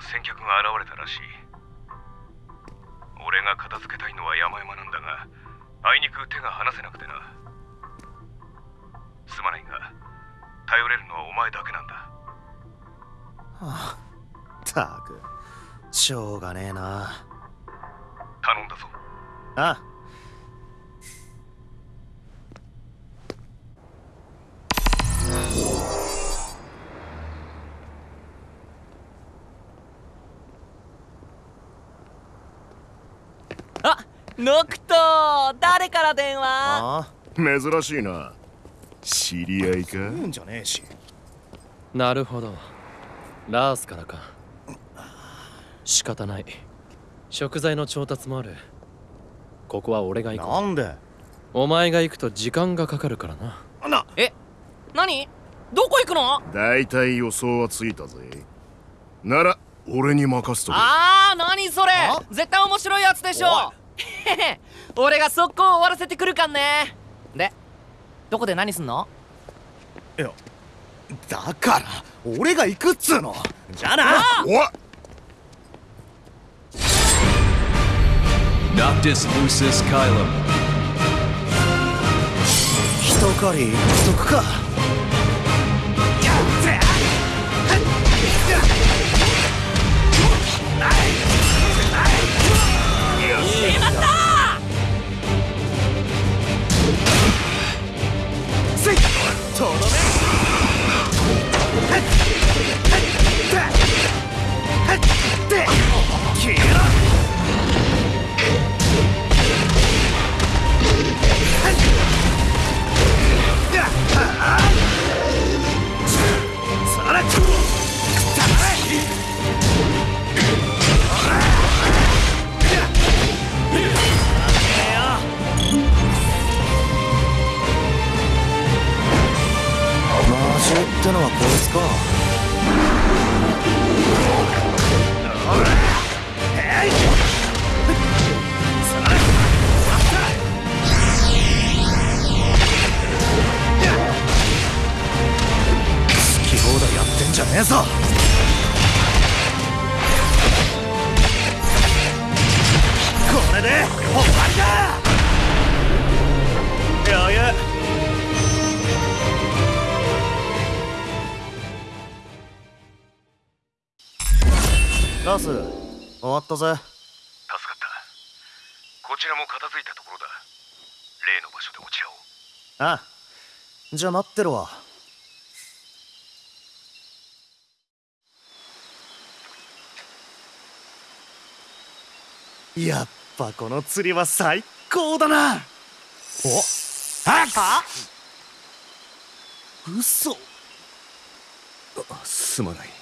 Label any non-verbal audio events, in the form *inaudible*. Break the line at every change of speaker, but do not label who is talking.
先客が現れたらしい。俺が片付けたいのは山々なんだがあいにく手が離せなくてな。すまないが頼れるのはお前だけなんだ。
はあたくしょうがねえな。
頼んだぞ。
ああ
ノクト誰から電話？
あ
珍しいな。知り合いか？
言うんじゃねえし。
なるほど。ラースからか。仕方ない。食材の調達もある。ここは俺が行こ
なんで？
うお前が行くと時間がかかるからな。
な
え何？どこ行くの？
大体予想はついたぜ。なら俺に任せとけ。
あー何それ？
あ？
絶対面白いやつでしょ *laughs* 俺が速攻終わらせてくるかんね。でどこで何すんの？
いやだから俺が行くっつうの。じゃあな。
おい
Noctis lucis caelum.
一狩りしとくかってのはこいつか。好き放題やってんじゃねえぞ。ラス。終わったぜ。
助かった。こちらも片付いたところだ。例の場所で落ち合おう
ああ。じゃあ待ってろ。わやっぱこの釣りは最高だな。お。あ
は？
嘘。
すまない